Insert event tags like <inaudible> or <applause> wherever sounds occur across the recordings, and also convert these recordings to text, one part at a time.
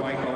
Michael.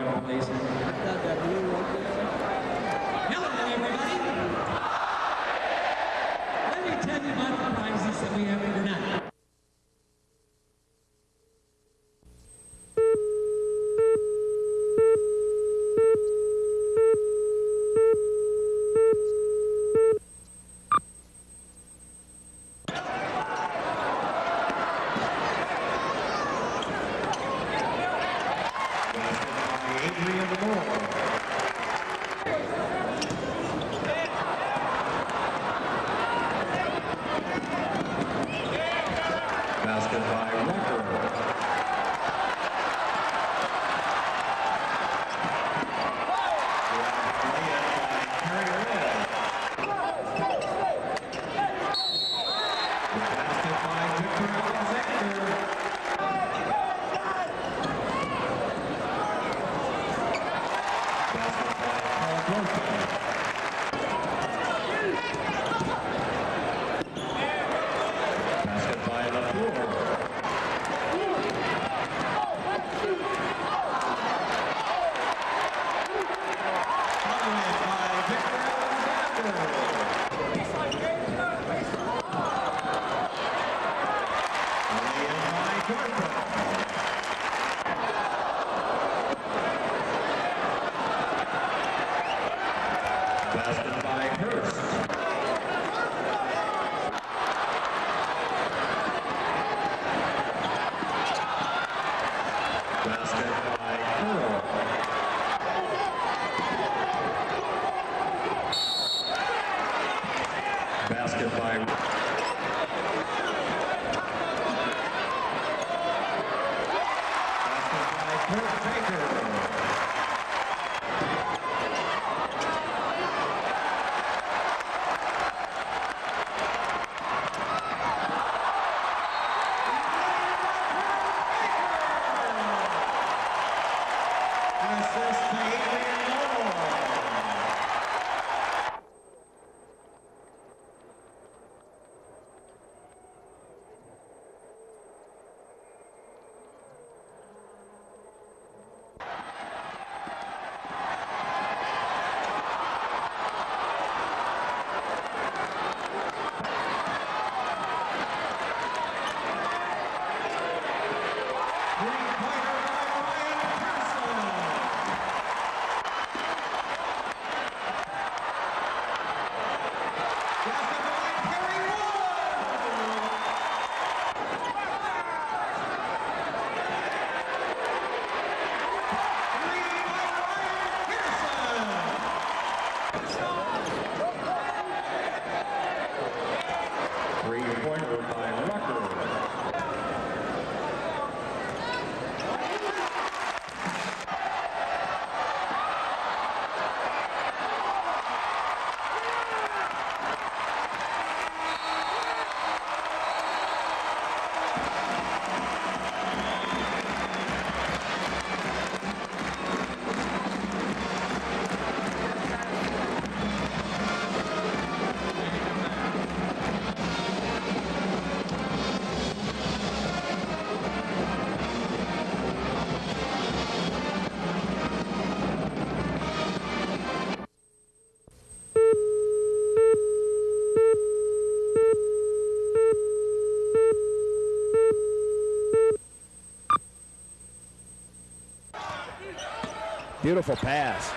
Beautiful pass.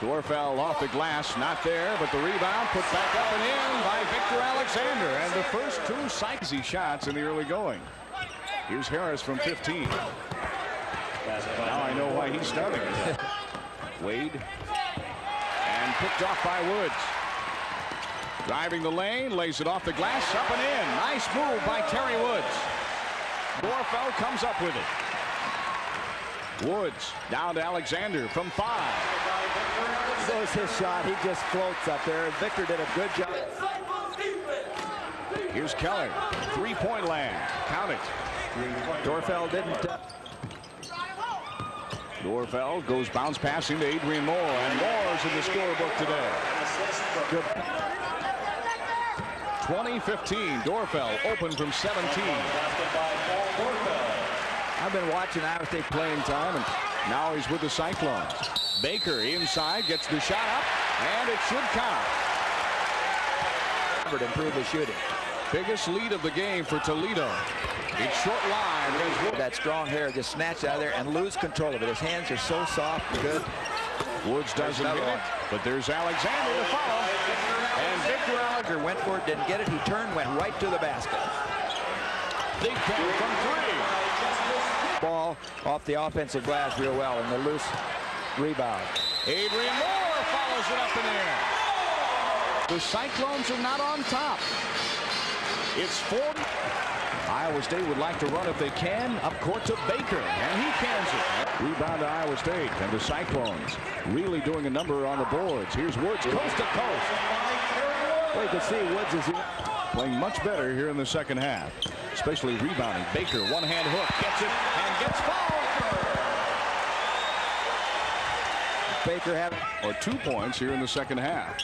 Doerrfeld off the glass, not there, but the rebound put back up and in by Victor Alexander. And the first two Sykesy shots in the early going. Here's Harris from 15. Now I know why he's starting. <laughs> Wade. And picked off by Woods. Driving the lane, lays it off the glass, up and in. Nice move by Terry Woods. Doerrfeld comes up with it. Woods down to Alexander from five. Goes his shot. He just floats up there. Victor did a good job. Here's Keller. Three-point land. Count it. Doerrfeld didn't. Uh, Doerrfeld goes bounce passing to Adrian Moore. And Moore's in the scorebook today. good. 2015. Doerrfeld open from 17. I've been watching Iowa State playing time, and Now he's with the Cyclones. Baker inside gets the shot up. And it should count. Improved his shooting. Biggest lead of the game for Toledo. It's short line. That strong hair just snatched out of there and lose control of it. His hands are so soft and good. Woods doesn't hit it. But there's Alexander to follow. And Victor Alexander. Went for it, didn't get it. He turned, went right to the basket. Big ten from three. Ball off the offensive glass real well, and the loose rebound. Adrian Moore follows it up in there. The Cyclones are not on top. It's 40. Iowa State would like to run if they can. Up court to Baker, and he cans it. Rebound to Iowa State, and the Cyclones really doing a number on the boards. Here's Woods, coast to coast. Well, you can see Woods is playing much better here in the second half, especially rebounding. Baker, one-hand hook, gets it, gets fouled. Baker having or two points here in the second half.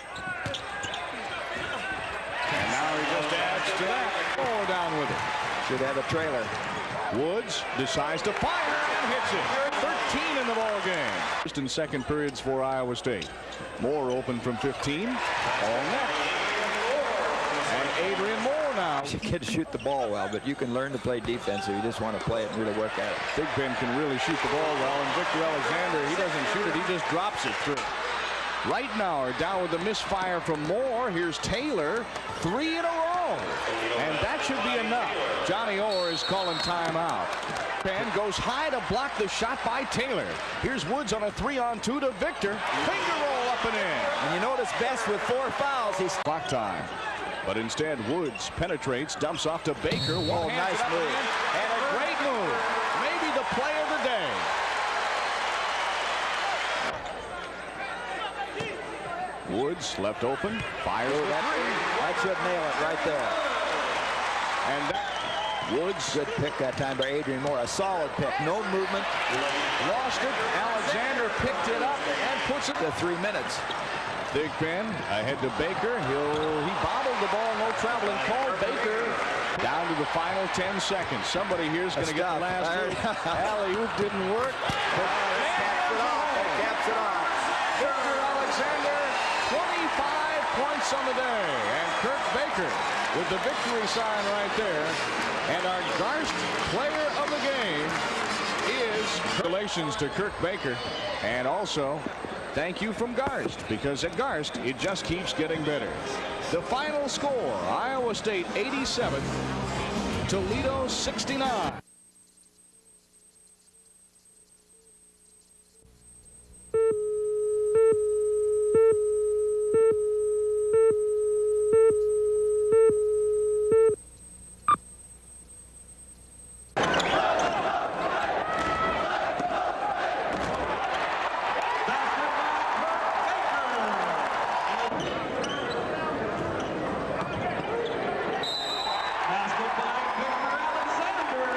And now he just adds to that. Four down with it. should have a trailer. Woods decides to fire and hits it. 13 in the ball game. First and second periods for Iowa State. Moore open from 15. All net. And Adrian Moore now. You can shoot the ball well, but you can learn to play defense if you just want to play it and really work at it. Big Ben can really shoot the ball well, and Victor Alexander, he doesn't shoot it, he just drops it through. Right now, are down with the misfire from Moore. Here's Taylor, three in a row. And that should be enough. Johnny Orr is calling timeout. Ben goes high to block the shot by Taylor. Here's Woods on a three-on-two to Victor. Finger roll up and in. And you know notice best with four fouls, he's Clock time. But instead, Woods penetrates, dumps off to Baker. Oh, One Oh, nice move. And, and a great move. Maybe the play of the day. Woods left open, fires that, that should nail it right there. And that, Woods Good pick that time by Adrian Moore. A solid pick. No movement. lost it. Alexander picked it up and puts it. The three minutes. Big Ben ahead to Baker. He'll he bobbled the ball, no traveling call. Baker down to the final 10 seconds. Somebody here's going to get the last word. Alley oop didn't work. But Caps it off. That caps it off. Victor Alexander, 25 points on the day. And Kirk Baker with the victory sign right there. And our Garst player of the game is relations to Kirk Baker. And also, thank you from Garst, because at Garst, it just keeps getting better. The final score, Iowa State 87, Toledo 69. Basket by Victor Alexander.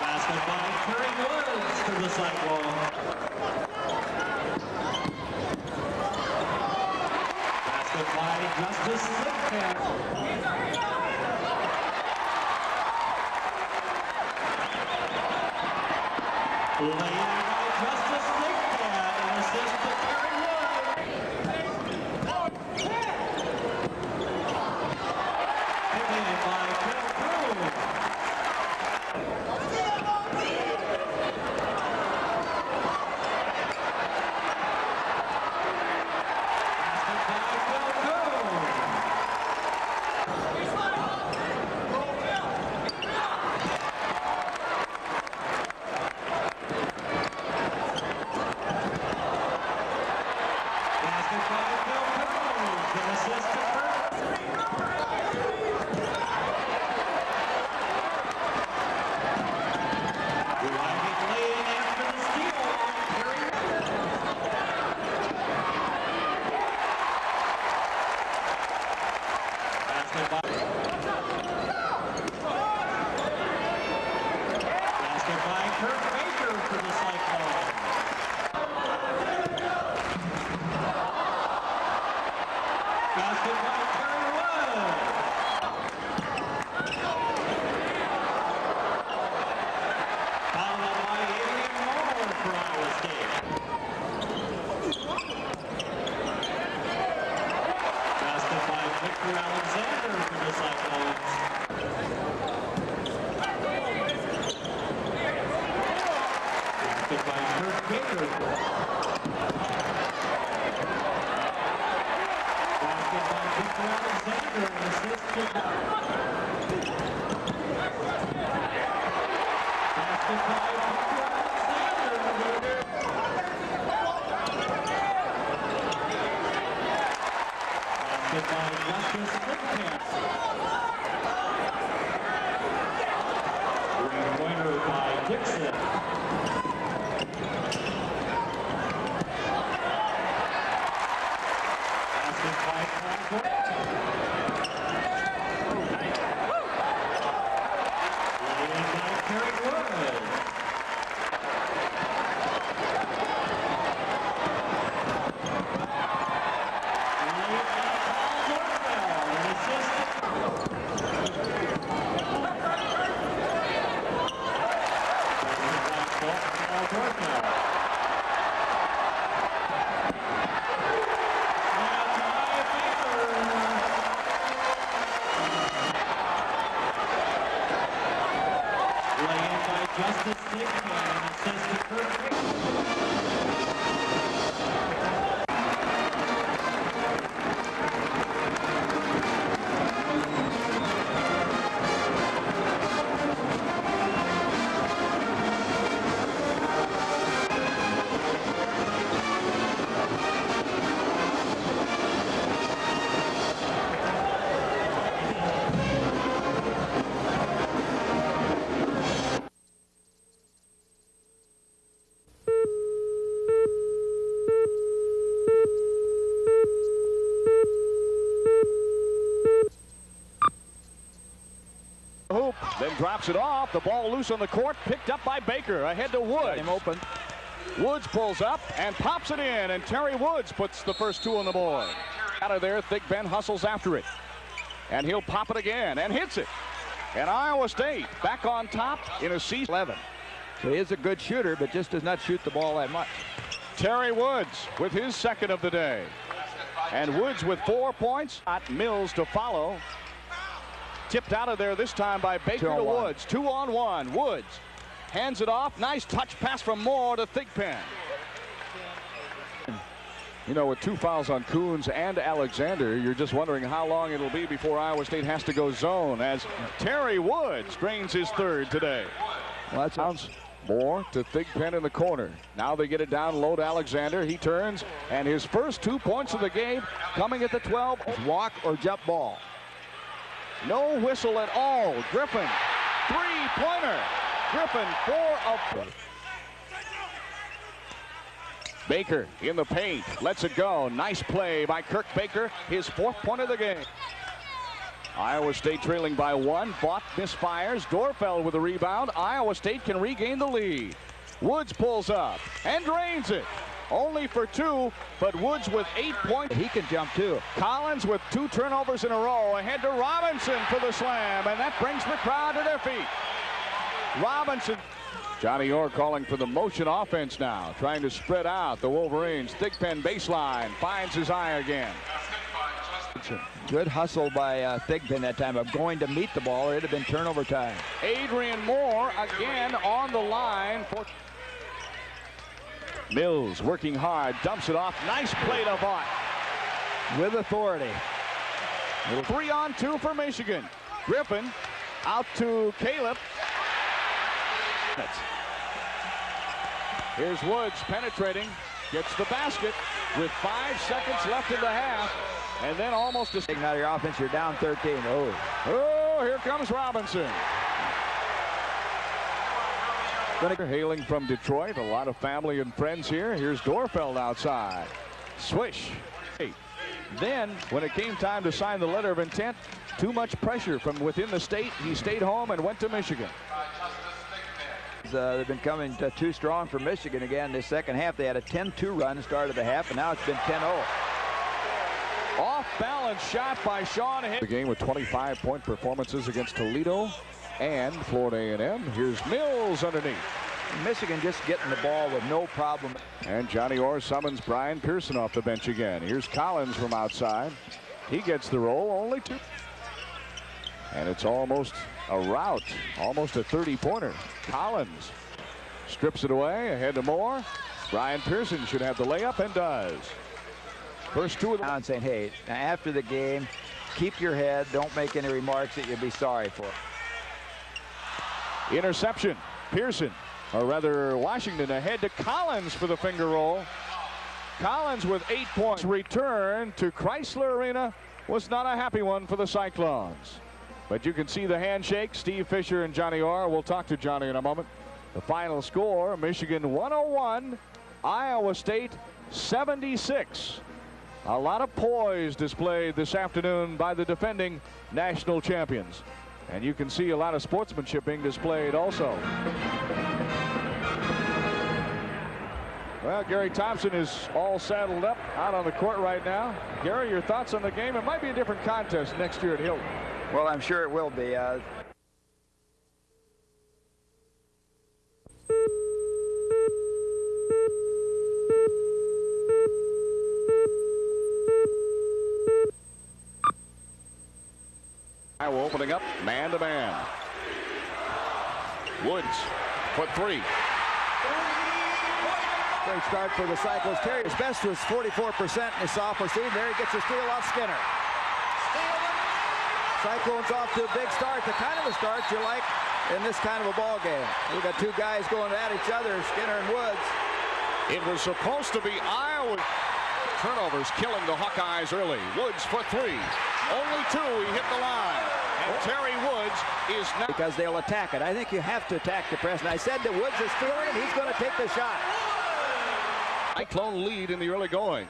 Basket by Curry Woods to the Cyclone. Basket by Justice Lidkamp. Laid by Justice Lidkamp and assist to Curry Woods. Taken by Kel Crew. Basket by Kel Crew. Basket by Justice Thigpen. Three-pointer by Dixon. Drops it off. The ball loose on the court, picked up by Baker. Ahead to Woods. Him open. Woods pulls up and pops it in, and Terry Woods puts the first two on the board. Out of there, Thigpen hustles after it. And he'll pop it again and hits it. And Iowa State back on top in a season 11. So he is a good shooter, but just does not shoot the ball that much. Terry Woods with his second of the day. And Woods with four points. Mills to follow. Tipped out of there this time by Baker Two on to one. Woods. Two on one. Woods hands it off. Nice touch pass from Moore to Thigpen. You know, with two fouls on Coons and Alexander, you're just wondering how long it'll be before Iowa State has to go zone as Terry Woods drains his third today. Well, that's Bounce Moore to Thigpen in the corner. Now they get it down low to Alexander. He turns, and his first two points of the game coming at the 12. walk or jump ball. No whistle at all. Griffin, three-pointer. Griffin, four of... Baker in the paint, lets it go. Nice play by Kirk Baker, his fourth point of the game. Iowa State trailing by one. Bought misfires. Doerrfeld with a rebound. Iowa State can regain the lead. Woods pulls up and drains it. Only for two, but Woods with eight points. He can jump too. Collins with two turnovers in a row. Ahead to Robinson for the slam, and that brings the crowd to their feet. Robinson. Johnny Orr calling for the motion offense now, trying to spread out the Wolverines. Thigpen baseline, finds his eye again. Good hustle by uh, Thigpen that time of going to meet the ball. It'd have been turnover time. Adrian Moore again on the line for Mills working hard, dumps it off. Nice play to Vaught. With authority. Three on two for Michigan. Griffin out to Calip. Here's Woods penetrating, gets the basket with five seconds left in the half, and then almost a. Out of your offense, you're down 13. Oh, Oh, here comes Robinson. Hailing from Detroit, a lot of family and friends here. Here's Doerrfeld outside. Swish. Then, when it came time to sign the letter of intent, too much pressure from within the state. He stayed home and went to Michigan. uh, they've been coming too strong for Michigan again this second half. They had a 10-2 run start of the half, and now it's been 10-0. Off balance shot by Sean. The game with 25 point performances against Toledo and Florida A&M. Here's Mills underneath. Michigan just getting the ball with no problem. And Johnny Orr summons Brian Pearson off the bench again. Here's Collins from outside. He gets the roll, only two. And it's almost a rout, almost a 30-pointer. Collins strips it away, ahead to Moore. Brian Pearson should have the layup and does. First two of the saying, hey, after the game, keep your head. Don't make any remarks that you'll be sorry for. Interception. Pearson, or rather Washington ahead to Collins for the finger roll. Collins with eight points. Return to Crisler Arena was not a happy one for the Cyclones. But you can see the handshake. Steve Fisher and Johnny Orr. We'll talk to Johnny in a moment. The final score Michigan 101, Iowa State 76. A lot of poise displayed this afternoon by the defending national champions. And you can see a lot of sportsmanship being displayed also. Well, Gary Thompson is all saddled up out on the court right now. Gary, your thoughts on the game? It might be a different contest next year at Hilton. Well, I'm sure it will be. Uh, Iowa opening up man to man. Woods for three. Great start for the Cyclones. Terry, his best was 44% in his sophomore season. There he gets a steal off Skinner. Cyclones off to a big start. The kind of a start you like in this kind of a ball game. We've got two guys going at each other, Skinner and Woods. It was supposed to be Iowa. Turnovers killing the Hawkeyes early. Woods for three. Only two. He hit the line. And Terry Woods is now. Because they'll attack it. I think you have to attack the press. And I said that Woods is stealing it. He's going to take the shot. Cyclone lead in the early going.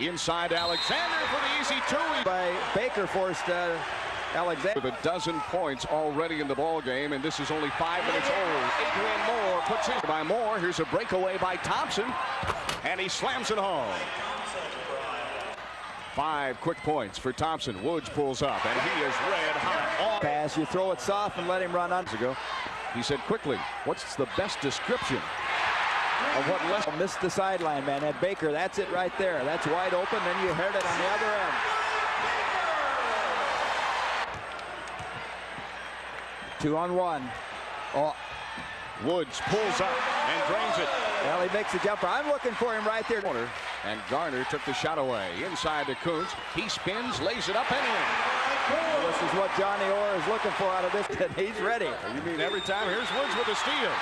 Inside Alexander for the easy two. By Baker forced uh, Alexander. With a dozen points already in the ball game, and this is only five minutes old. Adrian Moore puts his by Moore. Here's a breakaway by Thompson, and he slams it home. Five quick points for Thompson. Woods pulls up, and he is red hot. Pass, you throw it soft and let him run on. Ago, he said quickly, "What's the best description of what less?" Missed the sideline, man. That Baker, that's it right there. That's wide open. Then you heard it on the other end. Two on one. Oh, Woods pulls up and drains it. well, he makes a jumper. I'm looking for him right there. And Garner took the shot away. Inside to Kuntz. He spins, lays it up and in. This is what Johnny Orr is looking for out of this. and <laughs> He's ready. You mean every time? Here's Woods with a steal.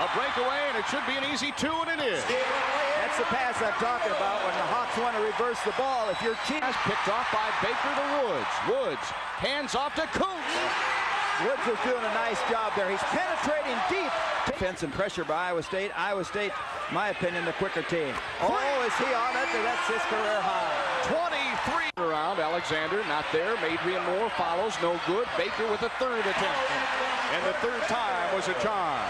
A breakaway, and it should be an easy two, and it is. That's the pass I'm talking about when the Hawks want to reverse the ball. If your team Pass picked off by Baker to Woods. Woods hands off to Kuntz. Woods is doing a nice job there. He's penetrating deep. Defense and pressure by Iowa State. Iowa State, my opinion, the quicker team. Oh, is he on it? That's his career high. 23 around. Alexander not there. Adrian Moore follows. No good. Baker with a third attempt. And the third time was a charm.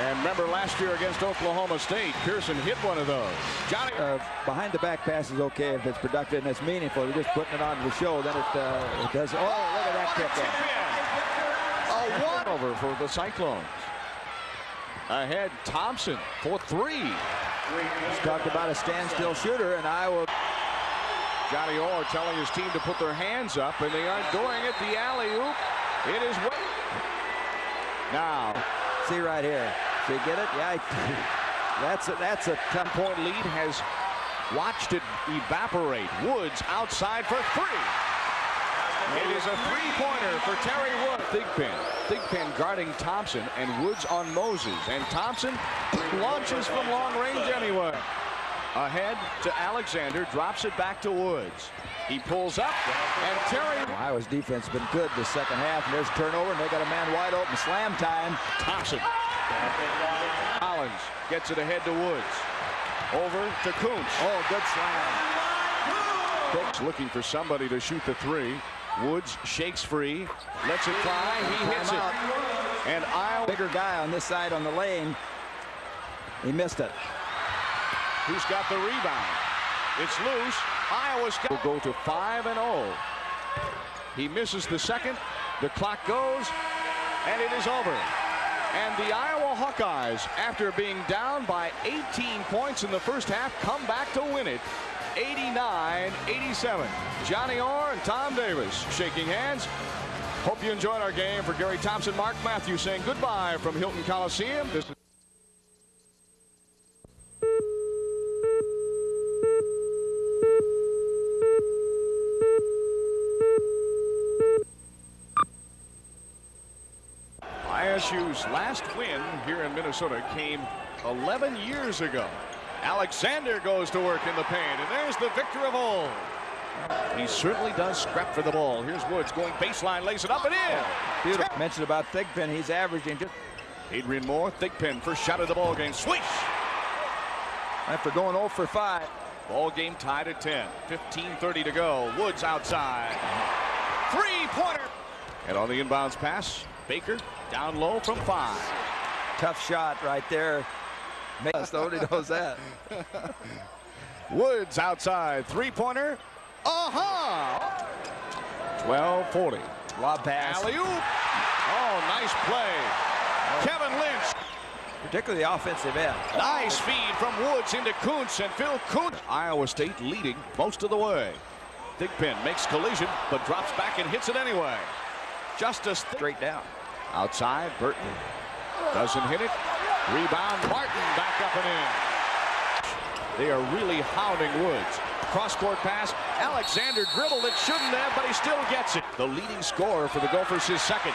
And remember last year against Oklahoma State, Pearson hit one of those. Johnny Uh, behind the back pass is okay if it's productive and it's meaningful. You're just putting it on the show, then it, uh, it does. Oh, look at that kick in. A one over for the Cyclones. Ahead, Thompson for three. He's talked about a standstill shooter, and Iowa. Johnny Orr telling his team to put their hands up, and they aren't doing it. The alley oop. It is way. Now, See right here. See, get it? Yeah, <laughs> that's a, that's a tough. point lead has watched it evaporate. Woods outside for three. It is a three-pointer for Terry Wood. Big Thigpen. Thigpen guarding Thompson and Woods on Moses. And Thompson launches from long range anyway. Ahead to Alexander, drops it back to Woods. He pulls up, and Terry Iowa's defense has been good this second half, and there's a turnover, and they got a man wide open. Slam time. Thompson. Collins gets it ahead to Woods. Over to Kuntz. Oh, good slam. Hicks looking for somebody to shoot the three. Woods shakes free, lets it fly, he hits it. And Iowa, Bigger guy on this side on the lane. He missed it. who's got the rebound? It's loose. Iowa's got will go to 5 and 0. He misses the second. The clock goes, and it is over. And the Iowa Hawkeyes, after being down by 18 points in the first half, come back to win it 89-87. Johnny Orr and Tom Davis shaking hands. Hope you enjoyed our game. For Gary Thompson, Mark Matthews saying goodbye from Hilton Coliseum. This is ISU's last win here in Minnesota came 11 years ago. Alexander goes to work in the paint, and there's the victor of old. He certainly does scrap for the ball. Here's Woods going baseline, lays it up and in. Beautiful. Mentioned about Thigpen, he's averaging just Adrian Moore, Thigpen, first shot of the ball game. Swish! after going 0 for 5. Ball game tied at 10. 15-30 to go. Woods outside. Three-pointer. And on the inbounds pass, Baker down low from five. Tough shot right there. Nobody knows that. <laughs> Woods outside. Three-pointer. Uh-huh. 12-40. Lob pass. Alley-oop. Oh, nice play. Kevin Lynch. Particularly the offensive end. Nice feed from Woods into Kuntz and Phil Kuntz. Iowa State leading most of the way. Thigpen makes collision, but drops back and hits it anyway. Justice Straight down. outside. Burton doesn't hit it. Rebound. Martin back up and in. They are really hounding Woods. Cross-court pass. Alexander dribbled it. Shouldn't have, but he still gets it. The leading scorer for the Gophers is second.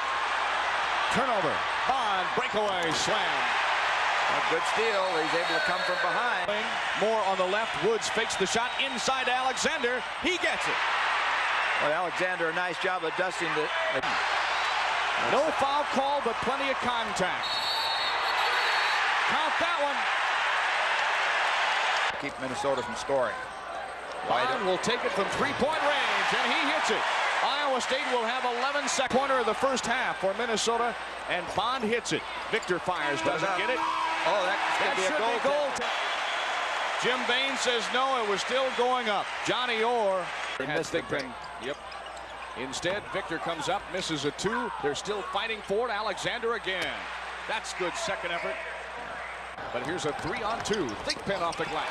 Turnover. Bond breakaway slam. A good steal. He's able to come from behind. More on the left. Woods fakes the shot inside Alexander. He gets it. Well, Alexander, a nice job adjusting the. No foul call, but plenty of contact. Count that one. Keep Minnesota from scoring. Bond will take it from three-point range, and he hits it. Iowa State will have 11 second corner of the first half for Minnesota, and Bond hits it. Victor fires, doesn't get it. Oh, that That could be a should goal. be goal. Jim Bain says no, it was still going up. Johnny Orr has the Thigpen. Yep. Instead, Victor comes up, misses a two. They're still fighting for it. Alexander again. That's good second effort. But here's a three on two. Thigpen off the glass.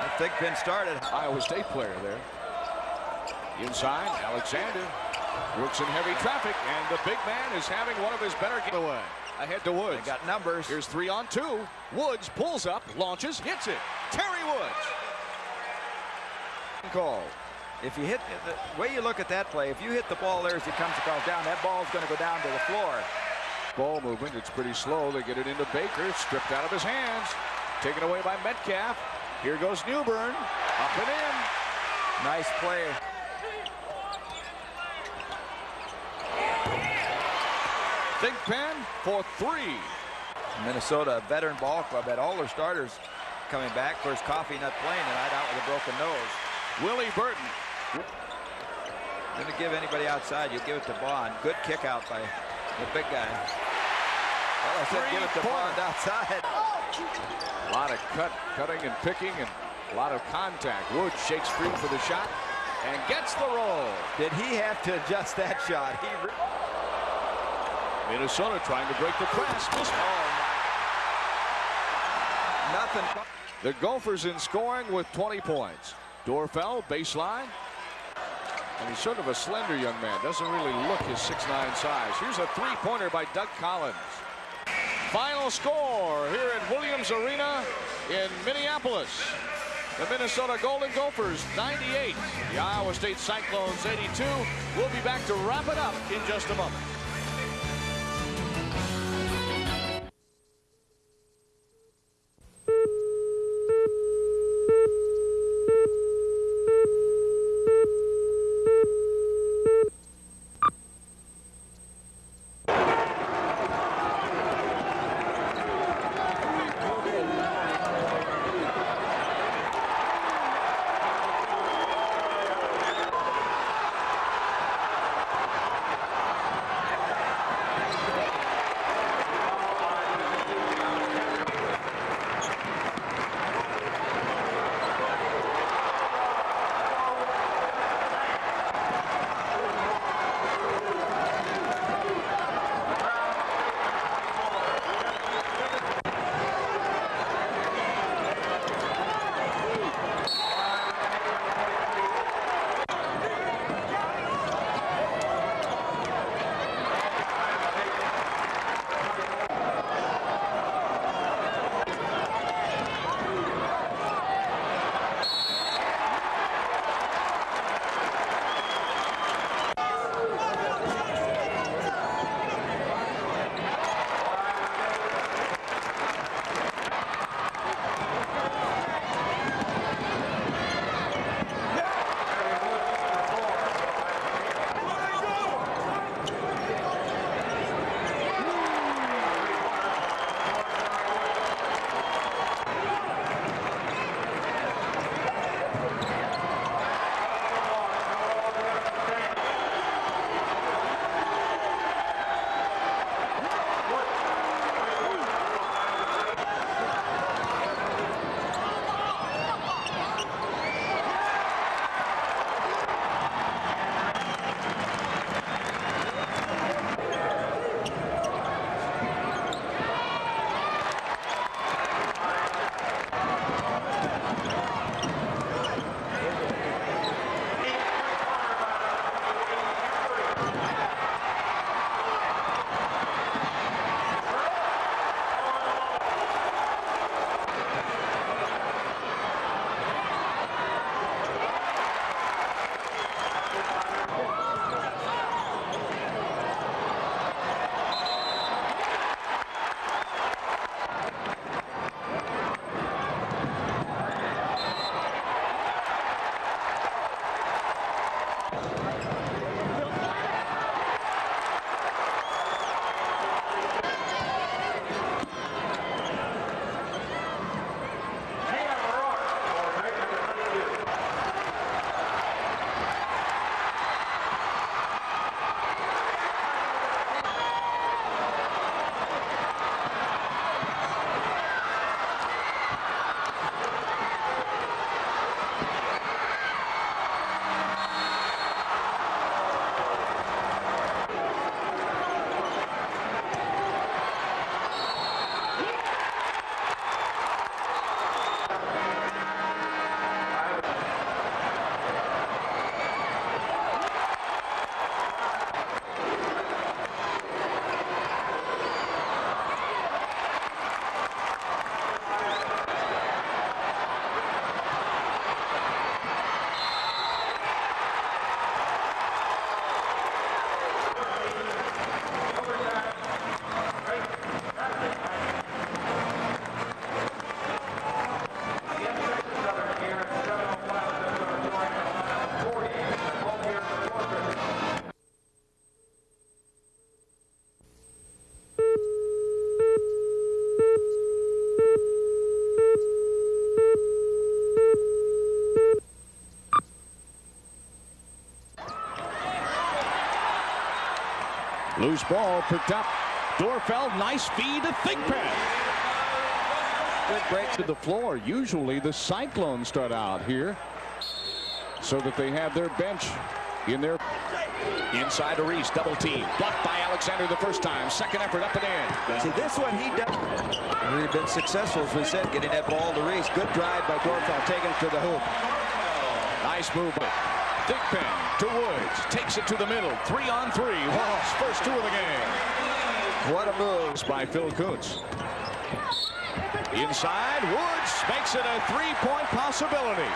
I think Penn started. Iowa State player there. Inside, Alexander. Brooks in heavy traffic, and the big man is having one of his better games away. Ahead to Woods. They got numbers. Here's three on two. Woods pulls up, launches, hits it. Terry Woods. Call. If you hit the way you look at that play, if you hit the ball there as it comes across down, that ball's going to go down to the floor. Ball movement, it's pretty slow. They get it into Baker, stripped out of his hands. Taken away by Metcalf. Here goes Newbern. Up and in. Nice play. Think Pen for three. Minnesota, a veteran ball club, had all their starters coming back. Of course, Coffey not playing tonight out with a broken nose. Willie Burton. Didn't give anybody outside. You give it to Bond. Good kick out by the big guy. Well, I said give it to. Bond outside. Oh, a lot of cut, cutting and picking and a lot of contact. Wood shakes free for the shot and gets the roll. Did he have to adjust that shot? He Minnesota trying to break the press. Oh, Miss- nothing. The Gophers in scoring with 20 points. Doerrfeld, baseline. And he's sort of a slender young man. Doesn't really look his 6'9 size. Here's a three-pointer by Doug Collins. Final score here at Williams Arena in Minneapolis. The Minnesota Golden Gophers 98. The Iowa State Cyclones 82. We'll be back to wrap it up in just a moment. Loose ball picked up. Doerrfeld, nice feed to Thigpen. Good break. To the floor. Usually the Cyclones start out here so that they have their bench in their inside to Reese. Double team. Blocked by Alexander the first time. Second effort up and in. See, this one he does. We've been successful, as we said, getting that ball to Reese. Good drive by Doerrfeld, taking it to the hoop. Nice move by Thigpen to Woods. Takes it to the middle. Three on three. Woods, first two of the game. What a move. By Phil Kuntz. Inside, Woods makes it a three-point possibility.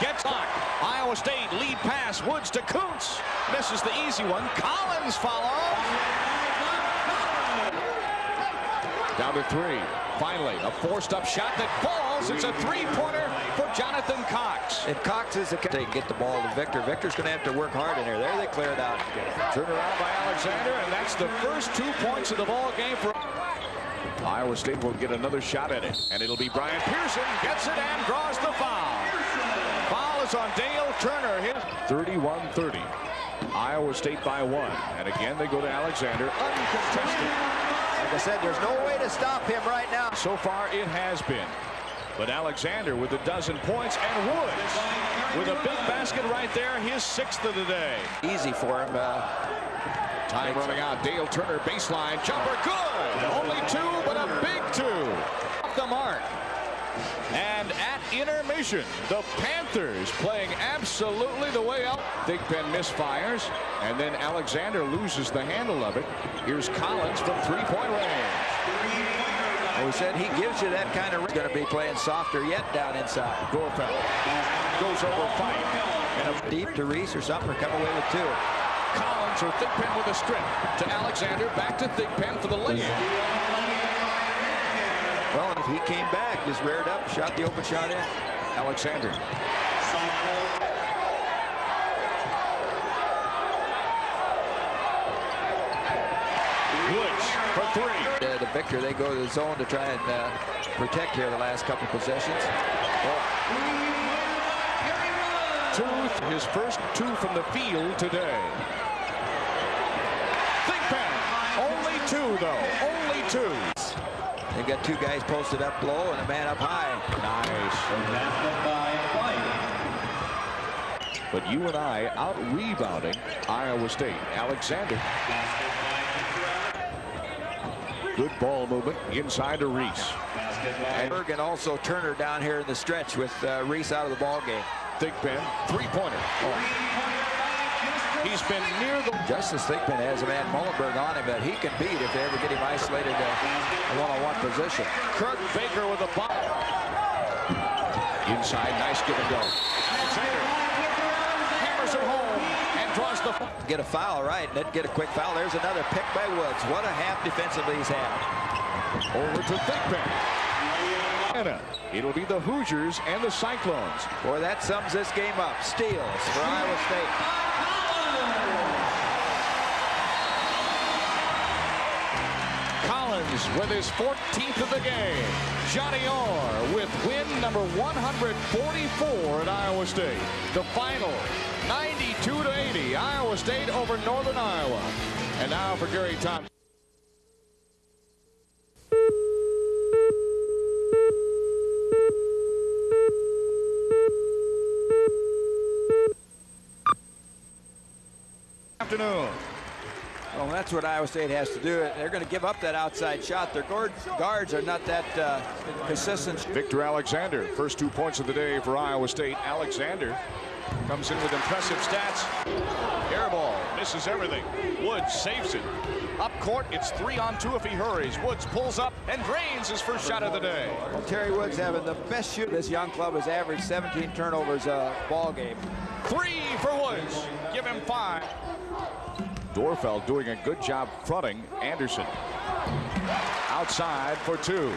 Gets locked. Iowa State lead pass. Woods to Kuntz. Misses the easy one. Collins follows. Down to three. Finally, a forced-up shot that falls. It's a three-pointer for Jonathan Cox. And Cox is a they get the ball to Victor. Victor's going to have to work hard in here. There they clear it out. Turn around by Alexander, and that's the first two points of the ball game for Iowa State will get another shot at it, and it'll be Brian Pearson gets it and draws the foul. Foul is on Dale Turner. His 31-30. Iowa State by one, and again they go to Alexander uncontested. Like I said, there's no way to stop him right now. So far it has been. But Alexander with a dozen points and Woods with a big basket right there, his sixth of the day. Easy for him. Uh, Time running out. Dale Turner baseline jumper good. Only two, but a big two. Off the mark. Intermission, the Panthers playing absolutely the way out. Thigpen misfires, and then Alexander loses the handle of it. Here's Collins from three-point range. we said he gives you that kind of. Going to be playing softer yet down inside. Doerrfeld goes over fight. And a deep to Reese or something, or come away with two. Collins or Thigpen with a strip to Alexander, back to Thigpen for the lay-in. He came back, just reared up, shot the open shot in. Alexander. Woods for three. Uh, the Victor, they go to the zone to try and uh, protect here the last couple possessions. Two, his first two from the field today. Thigpen, only two though, only two. They've got two guys posted up low and a man up high. Nice. But you and I out rebounding Iowa State. Alexander. Good ball movement inside to Reese. And Bergen also Turner down here in the stretch with uh, Reese out of the ball game. Thigpen, three-pointer. Oh. He's been near the... Justus Thigpen has a man Mullenberg on him that he can beat if they ever get him isolated in a one-on-one position. Kurt Baker with a ball. Inside, nice give and go. Alexander hammers it home and draws the... Get a foul, right, and then get a quick foul. There's another pick by Woods. What a half defensively he's had. Over to It'll be the Hoosiers and the Cyclones. Boy, that sums this game up. Steals for Iowa State. Collins with his 14th of the game. Johnny Orr with win number 144 at Iowa State. The final 92 to 80. Iowa State over Northern Iowa. And now for Gary Thompson. That's what Iowa State has to do. They're going to give up that outside shot. Their guards are not that uh, consistent. Victor Alexander, first two points of the day for Iowa State. Alexander comes in with impressive stats. Air ball, misses everything. Woods saves it. Up court, it's three on two if he hurries. Woods pulls up and drains his first shot of the day. Well, Terry Woods having the best shoot. This young club has averaged 17 turnovers a ball game. Three for Woods. Give him five. Dorfeld doing a good job fronting Anderson. Outside for two.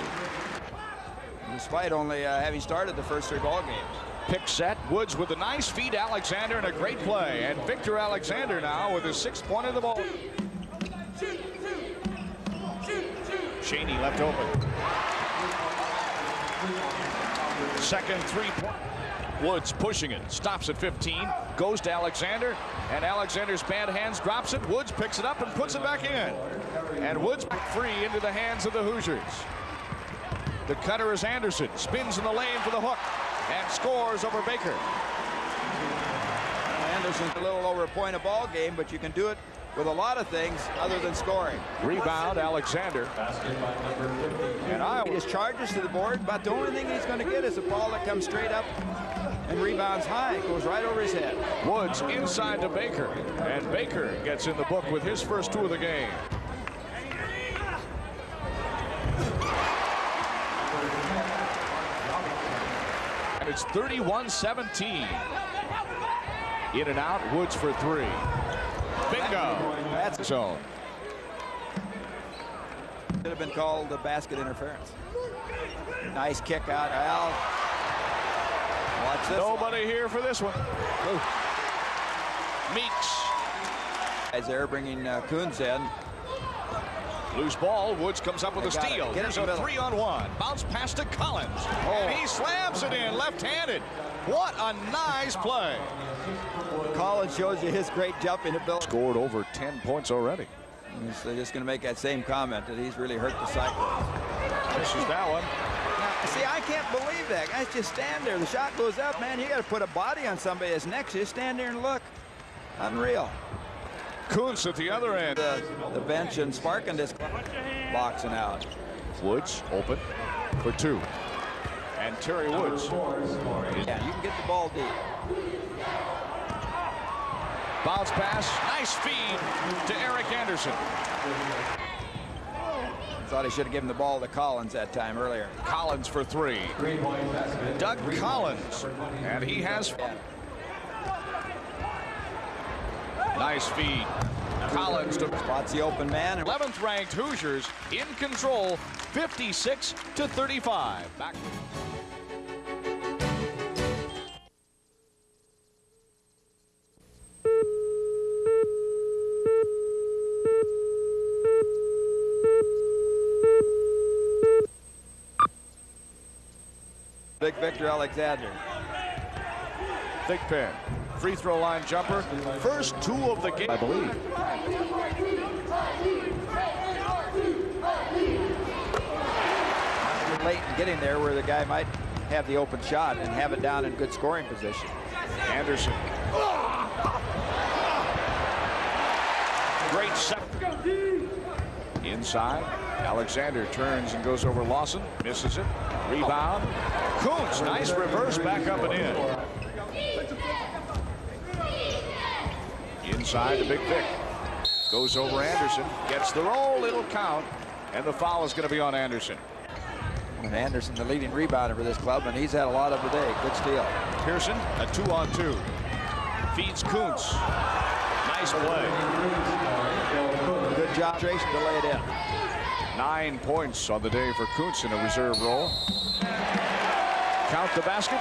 Despite only uh, having started the first three ball games. Pick set. Woods with a nice feed. Alexander and a great play. And Victor Alexander now with his sixth point of the ball. Cheney left open. Second three point. Woods pushing it, stops at 15, goes to Alexander, and Alexander's bad hands drops it. Woods picks it up and puts it back in. And Woods free into the hands of the Hoosiers. The cutter is Anderson, spins in the lane for the hook, and scores over Baker. Anderson's a little over a point a ball game, but you can do it with a lot of things other than scoring. Rebound, Alexander. Basket by number 50. And Iowa just charges to the board, but the only thing he's going to get is a ball that comes straight up and rebounds high. Goes right over his head. Woods inside to Baker, and Baker gets in the book with his first two of the game. And it's 31-17. In and out, Woods for three. Bingo. That's Zone. Should have been called a basket interference. Nice kick out, Al. Nobody here for this one. Ooh. Meeks. they're bringing uh, Coons in. Loose ball. Woods comes up with a They it. steal. Get Here's a three on one. Bounce pass to Collins. And he slams it in left-handed. What a nice play. Collins shows you his great jumping ability. Scored over 10 points already. So just going to make that same comment that he's really hurt the Cyclones. This is that one. See, I can't believe that. Guys just stand there. The shot goes up, man. You got to put a body on somebody that's next you. Stand there and look. Unreal. Kuntz at the other end. The, the bench and Sparkin just boxing out. Woods open for two. And Terry Woods. Yeah, you can get the ball deep. Bounce pass. Nice feed to Eric Anderson. Thought he should have given the ball to Collins that time earlier. Collins for three. Doug Collins. And he has nice feed. Collins to Spots the open man. 11th ranked Hoosiers in control 56 to 35. Back Big Victor Alexander. Thigpen. Free throw line jumper. First two of the game. I believe. Late in getting there where the guy might have the open shot and have it down in good scoring position. Anderson. Great set. Inside. Alexander turns and goes over Lawson. Misses it. Rebound. Kuntz. Nice reverse back up and in. Inside the Big Vic. Goes over Anderson. Gets the roll. It'll count. And the foul is going to be on Anderson. And Anderson, the leading rebounder for this club, and he's had a lot of the day. Good steal. Pearson, a two on two. Feeds Kuntz. Nice play. Good job, Jason, to lay it in. Nine points on the day for Kuntz in a reserve role. Count the basket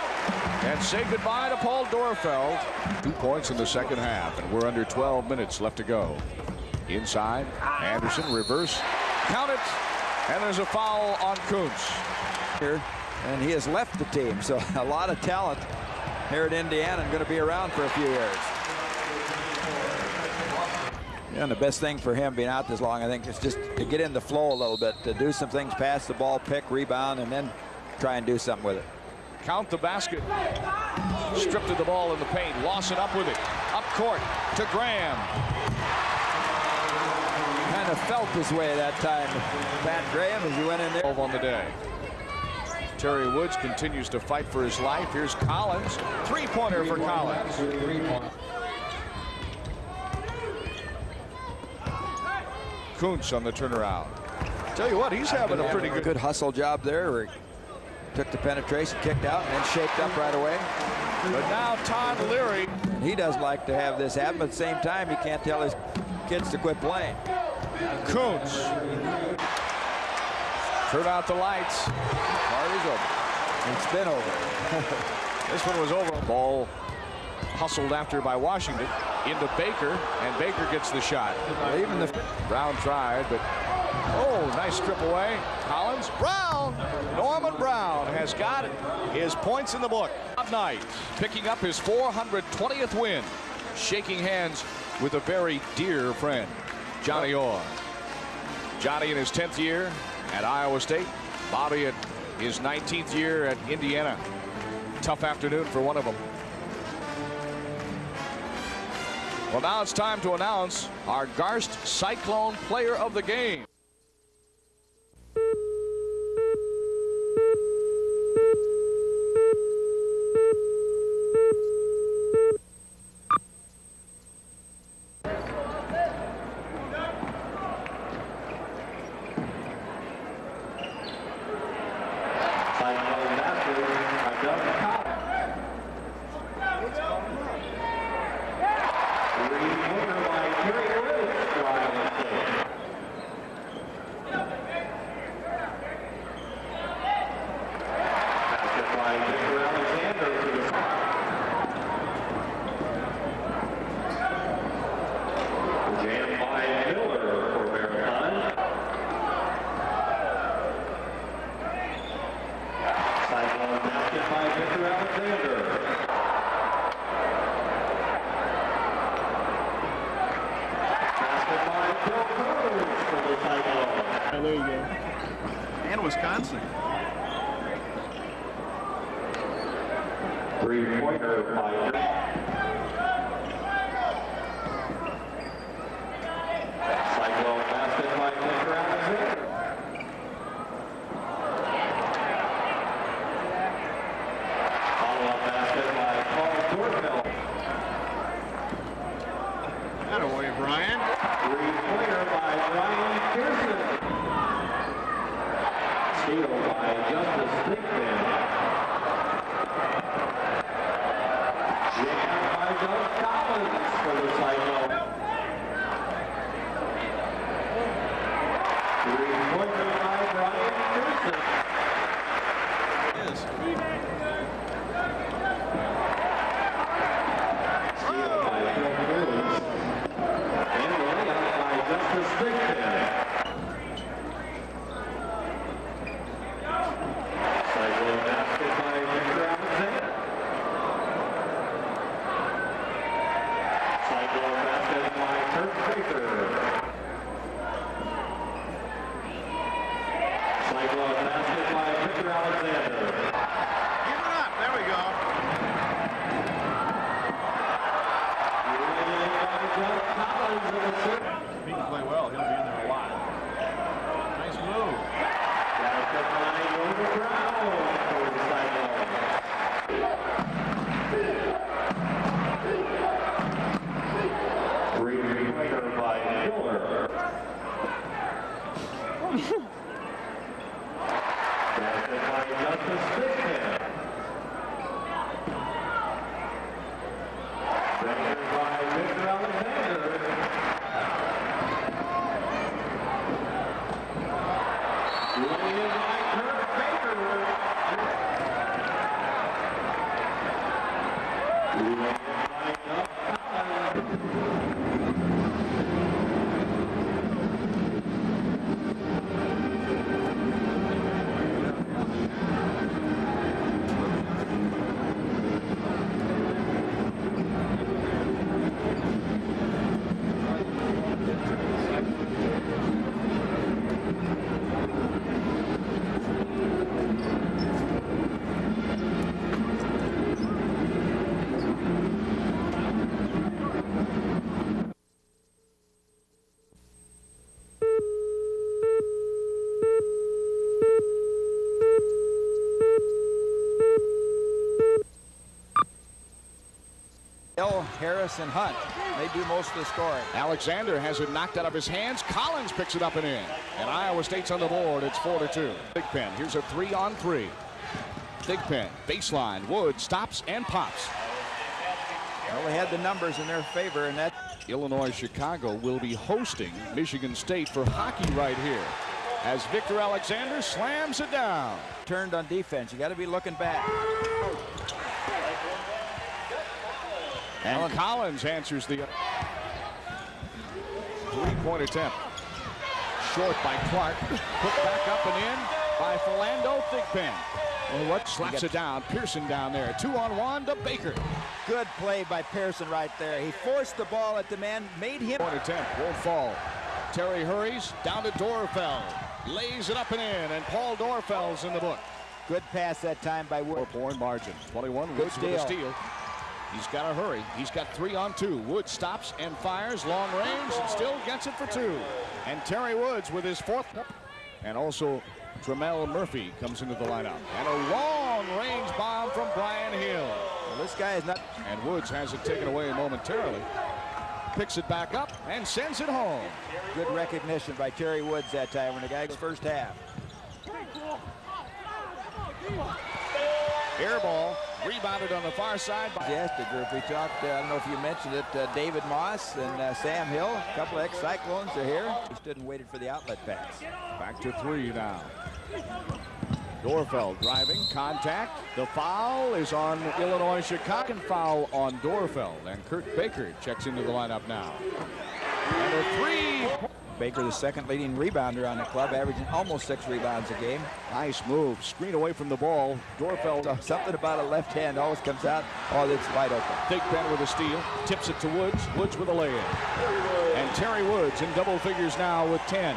and say goodbye to Paul Doerrfeld. Two points in the second half, and we're under 12 minutes left to go. Inside, Anderson, reverse, count it, and there's a foul on Kuntz. Here, and he has left the team, so <laughs> a lot of talent here at Indiana and going to be around for a few years. Yeah, and the best thing for him being out this long, I think, is just to get in the flow a little bit, to do some things, pass the ball, pick, rebound, and then try and do something with it. Count the basket. Stripped of the ball in the paint. Lawson up with it. Up court to Graham. Kind of felt his way that time, Pat Graham, as he went in there. 12 on the day. Terry Woods continues to fight for his life. Here's Collins. Three-pointer for Collins. Three-point. Kuntz on the turnaround. Tell you what, he's having a pretty good. Good hustle job there took the penetration, kicked out, and then shaped up right away. But now Todd Leary. And he does like to have this happen, but at the same time, he can't tell his kids to quit playing. Kuntz. Turn out the lights. Party's over. It's been over. <laughs> This one was over. Ball hustled after by Washington into Baker, and Baker gets the shot. Even the Brown tried, but Oh, nice strip away. Collins. Brown. Norman Brown has got his points in the book. Knight picking up his 420th win. Shaking hands with a very dear friend, Johnny Orr. Johnny in his 10th year at Iowa State. Bobby at his 19th year at Indiana. Tough afternoon for one of them. Well, now it's time to announce our Garst Cyclone Player of the Game. Harris, and Hunt. They do most of the scoring. Alexander has it knocked out of his hands. Collins picks it up and in. And Iowa State's on the board. It's 4 to 2. Thigpen. Here's a three on three. Thigpen. Baseline. Wood stops and pops. Well, they had the numbers in their favor, and that Illinois Chicago will be hosting Michigan State for hockey right here. As Victor Alexander slams it down. turned on defense. You got to be looking back. And Collins answers the three-point attempt. short by Clark. Put back up and in by Philando Thigpen. Well, what Slaps it down. Pearson down there. Two on one to Baker. Good play by Pearson right there. He forced the ball at the man, made him. Point attempt won't fall. Terry hurries down to Doerrfeld. Lays it up and in, and Paul Doerrfeld's in the book. Good pass that time by Wood. Four-point margin. 21 Good Woods with a steal. He's got to hurry. He's got three on two. Woods stops and fires long range and still gets it for two. And Terry Woods with his fourth. And also Tremel Murphy comes into the lineup. And a long range bomb from Brian Hill. Well, this guy is not. And Woods has it taken away momentarily. Picks it back up and sends it home. Good recognition by Terry Woods that time when the guy goes first half. Air ball rebounded on the far side by Majestic group. We talked, uh, I don't know if you mentioned it, uh, David Moss and uh, Sam Hill, a couple of ex-Cyclones are here. He stood and waited for the outlet pass. Back to three now. Doerrfeld driving, contact. The foul is on Illinois Chicago. And foul on Doerrfeld. And Kurt Baker checks into the lineup now. And a three. Baker, the second leading rebounder on the club, averaging almost six rebounds a game. Nice move. Screen away from the ball. Doerrfeld. Uh, something about a left hand always comes out. Oh, it's wide open. Big Ben with a steal. Tips it to Woods. Woods with a lay-in. And Terry Woods in double figures now with 10.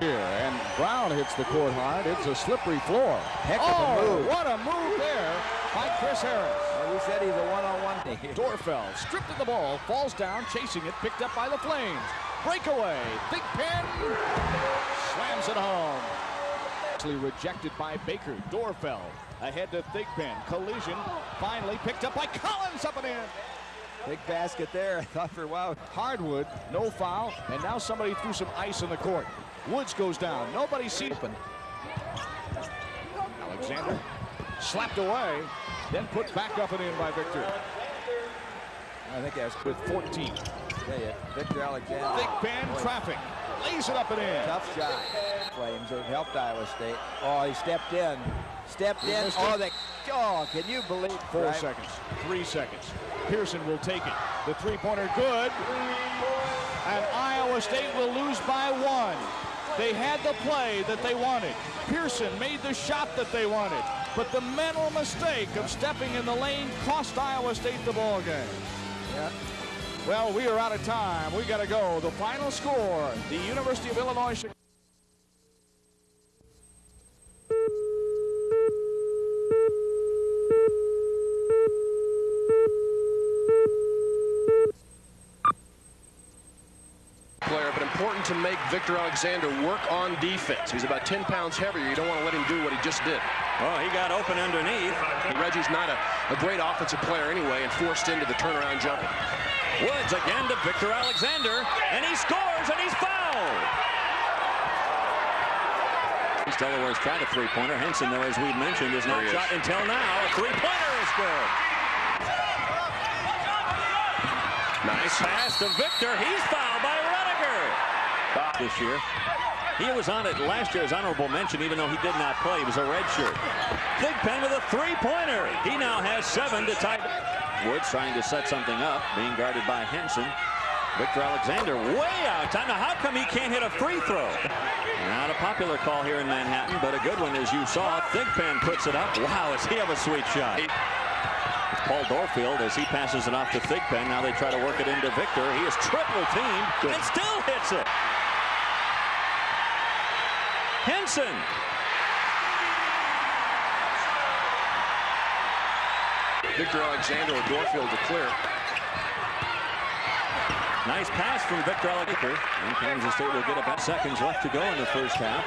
Here, and Brown hits the court hard. It's a slippery floor. Heck of a oh, move. what a move there by Chris Harris. Well, we said he's a one-on-one thing. Doerrfeld stripped of the ball, falls down, chasing it, picked up by the Flames. Breakaway, Big Pen slams it home. Actually rejected by Baker. Doerrfeld ahead to Thigpen. Collision finally picked up by Collins up and in. Big basket there. I thought for a while. Hardwood, no foul, and now somebody threw some ice in the court. Woods goes down. Nobody sees open. Alexander slapped away, then put back up and in by Victor I think that's with 14. Tell you, Victor Alexander. Big Ben traffic. Lays it up and in. Tough shot. Flames have helped Iowa State. Oh, he stepped in. Stepped in. Oh, it. they, oh, can you believe? Four Right? seconds. Three seconds. Pearson will take it. The three-pointer good. And Iowa State will lose by one. They had the play that they wanted. Pearson made the shot that they wanted. But the mental mistake of stepping in the lane cost Iowa State the ball game. Yeah. Well, we are out of time. We got to go. The final score, the University of Illinois Chicago. player, but important to make Victor Alexander work on defense. He's about 10 pounds heavier. You don't want to let him do what he just did. Well, he got open underneath. Reggie's not a, a great offensive player anyway and forced into the turnaround jumper. Woods again to Victor Alexander, and he scores, and he's fouled. East Delaware's tried a three-pointer. Henson, though, as we mentioned, is not There is. shot until now. A three-pointer is good. Nice pass to Victor. He's fouled by Rediger this year. He was on it last year as honorable mention, even though he did not play. He was a redshirt. Thigpen with a three-pointer. He now has seven to tie. Woods trying to set something up, being guarded by Henson. Victor Alexander way out time. Now, how come he can't hit a free throw? Not a popular call here in Manhattan, but a good one as you saw. Thigpen puts it up. Wow, does he have a sweet shot? Paul Doerrfeld as he passes it off to Thigpen. Now they try to work it into Victor. He is triple teamed and still hits it. Henson. Victor Alexander or Doerrfeld to clear. Nice pass from Victor Alexander. And Kansas State will get about seconds left to go in the first half.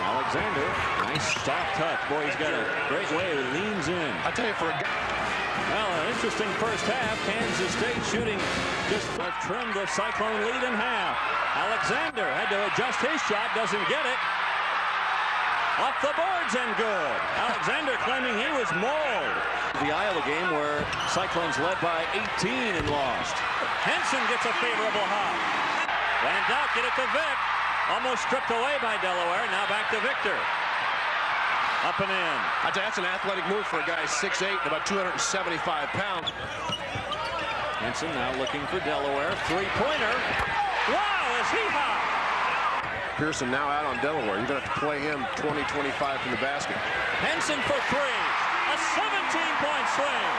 Alexander, nice soft touch. Boy, he's got a great way. He leans in. I tell you, for a guy, Well, an interesting first half. Kansas State shooting just trimmed the Cyclone lead in half. Alexander had to adjust his shot, doesn't get it. Off the boards and good. Alexander claiming he was mauled. The Iowa game where Cyclones led by 18 and lost. Henson gets a favorable hop. Van Dyke get it to Vic. Almost stripped away by Delaware. Now back to Victor. Up and in. I tell you, that's an athletic move for a guy 6'8 and about 275 pounds. Henson now looking for Delaware. Three-pointer. Wow, is he hot? Pearson now out on Delaware. You're going to have to play him 20, 25 from the basket. Henson for three. A 17-point swing.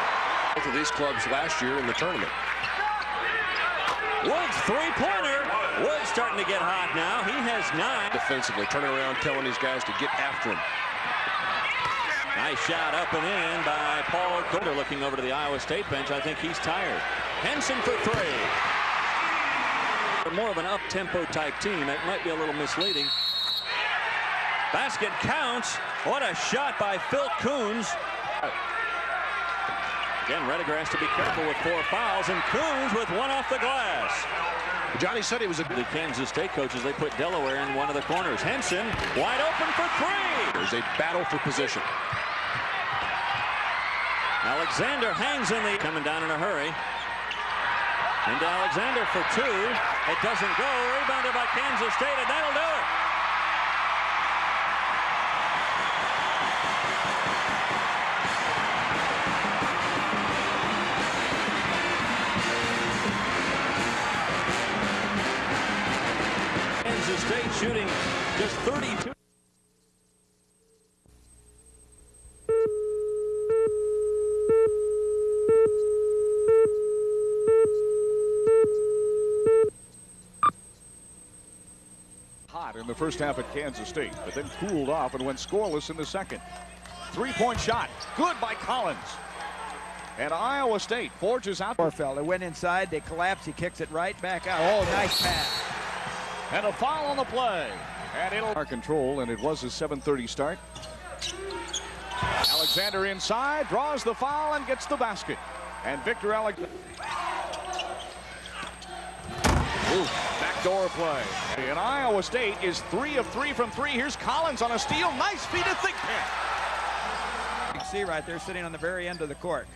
Both of these clubs last year in the tournament. Woods three-pointer. Woods starting to get hot now. He has nine. Defensively, turning around, telling these guys to get after him. Nice shot up and in by Paul Golder looking over to the Iowa State bench. I think he's tired. Henson for three. More of an up-tempo type team. It might be a little misleading. Basket counts. What a shot by Phil Coons. Again, Rediger has to be careful with four fouls, and Coons with one off the glass. Johnny said he was a The Kansas State coaches, they put Delaware in one of the corners. Henson wide open for three. There's a battle for position. Alexander hangs in the coming down in a hurry. Into Alexander for two. It doesn't go. Rebounded by Kansas State, and that'll in the first half at Kansas State, but then cooled off and went scoreless in the second. Three-point shot. Good by Collins. And Iowa State forges out. Doerrfeld. They went inside. They collapse. He kicks it right back out. Oh, nice pass. And a foul on the play. And it'll our control, and it was a 7:30 start. Alexander inside, draws the foul, and gets the basket. And Victor Alexander. Backdoor play. And Iowa State is three of three from three. Here's Collins on a steal. Nice feed to Thigpen. You can see right there sitting on the very end of the court.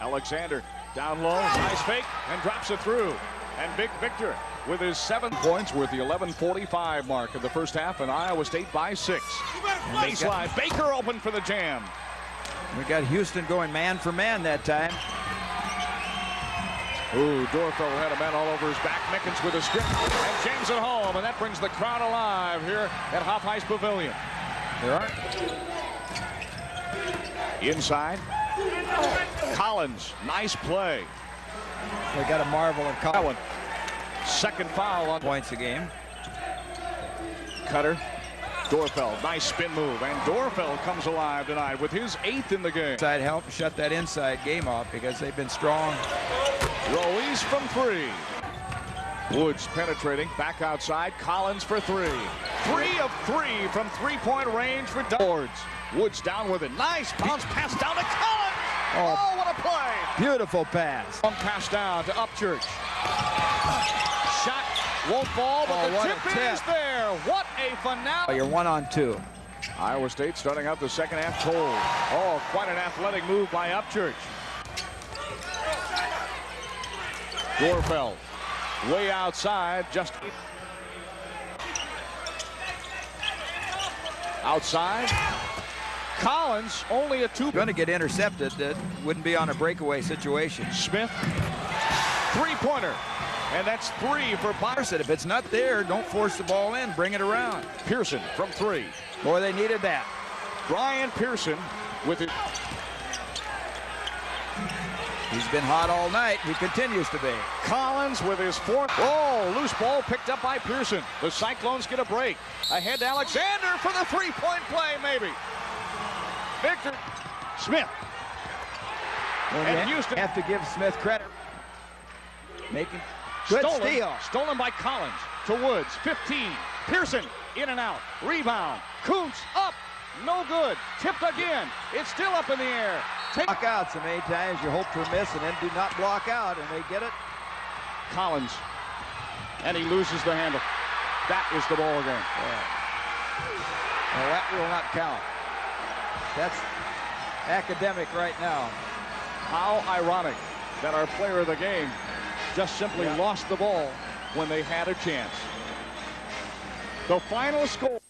Alexander down low, nice fake, and drops it through. And Big Victor with his seven points worth the 11:45 mark of the first half, and Iowa State by six. Baseline, Baker open for the jam. We got Houston going man for man that time. Ooh, Doerrfeld had a man all over his back. Mickens with a strip, and James at home, and that brings the crowd alive here at Hofheinz Pavilion. There are. Inside, Collins, nice play. They got a marvel of That Collins one, second foul on points a game. Cutter. Doerrfeld, nice spin move, and Doerrfeld comes alive tonight with his eighth in the game. Inside help shut that inside game off because they've been strong. Ruiz from three. Woods penetrating, back outside, Collins for three. Three of three from three-point range for Woods. Woods down with it, nice bounce pass down to Collins. Oh. Oh, what a play! Beautiful pass. Long pass down to Upchurch. Shot won't fall, but Oh, the tip, tip. is there. What a Oh, finale! you're one on two. Iowa State starting out the second half cold. Oh, quite an athletic move by Upchurch. Doerrfeld way outside, just outside. Collins only a two. Going to get intercepted. That wouldn't be on a breakaway situation. Smith three-pointer, and that's three for. Said if it's not there, don't force the ball in. Bring it around. Pearson from three. Boy, they needed that. Brian Pearson with it. He's been hot all night. He continues to be. Collins with his fourth. Oh, loose ball picked up by Pearson. The Cyclones get a break. Ahead to Alexander for the three-point play, maybe. Victor Smith. Well, And you Houston- have to give Smith credit. Making good stolen, steal. Stolen by Collins to Woods. 15. Pearson in and out. Rebound. Kuntz up. No good. Tipped again. It's still up in the air. Take Block out so many times you hope for a miss and then do not block out and they get it. Collins. And he loses the handle. That is the ball game. Well, that will not count. That's academic right now. How ironic that our player of the game just simply lost the ball when they had a chance. The final score.